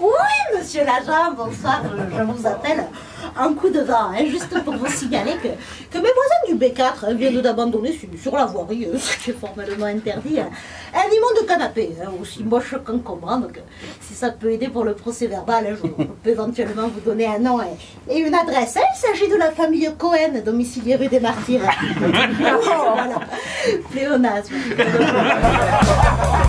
Oui, monsieur l'agent, bonsoir. Je, je vous appelle un coup de vent, hein, juste pour vous signaler que, que mes voisins du B4 hein, viennent d'abandonner sur, sur la voirie, euh, ce qui est formellement interdit, hein, un immonde canapé, hein, aussi moche qu'encombrant. Donc, si ça peut aider pour le procès verbal, hein, je, je peux éventuellement vous donner un nom et, et une adresse. hein. Il s'agit de la famille Cohen, domiciliée rue des Martyrs. oh, voilà. Pléonasme.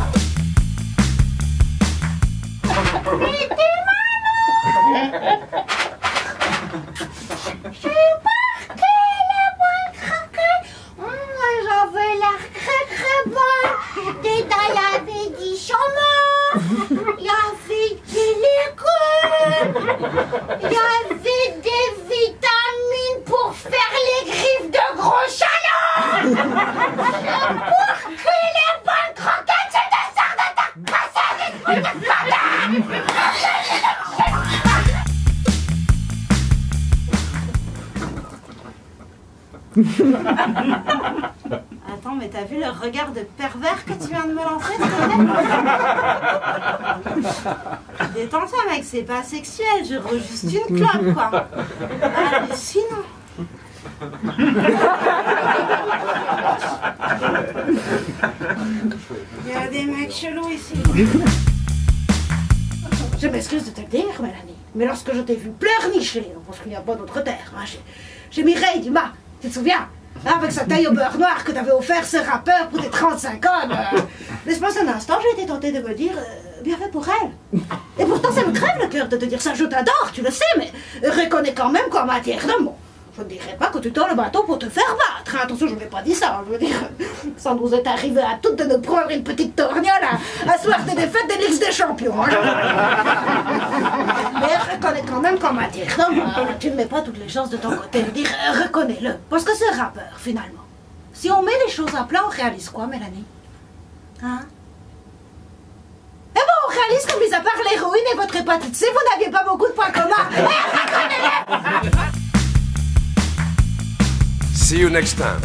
Attends, mais t'as vu le regard de pervers que tu viens de me lancer, s'il te plaît Détends-toi, mec, c'est pas sexuel, je roule juste une clope, quoi. Hallucinant. Il y a des mecs chelous ici. Je m'excuse de te le dire, Mélanie, mais lorsque je t'ai vu pleurnicher, parce qu'il n'y a pas d'autre terre, hein, j'ai- j'ai Mireille Dumas, tu te souviens? Avec sa taille au beurre noir que t'avais offert ce rappeur pour tes 35 ans. L'espace d'un instant, j'ai été tentée de me dire, euh, bien fait pour elle. Et pourtant, ça me crève le cœur de te dire ça, je t'adore, tu le sais, mais reconnais quand même qu'en matière d'amour, je ne dirais pas que tu tends le bateau pour te faire battre. hein. Attention, je n'ai pas dit ça. Je veux dire, ça nous est arrivé à toutes de nous prendre une petite torgnole à, à soir des défaites des Ligues des Champions. hein. Mais reconnais quand même qu'en matière d'amour, tu ne mets pas toutes les chances de ton côté. Dire, euh, reconnais-le. Parce que ce rappeur, finalement, si on met les choses à plat, on réalise quoi, Mélanie? Hein? Eh ben, on réalise que, mis à part l'héroïne et votre hépatite C, vous n'aviez pas beaucoup de points communs. Eh, See you next time.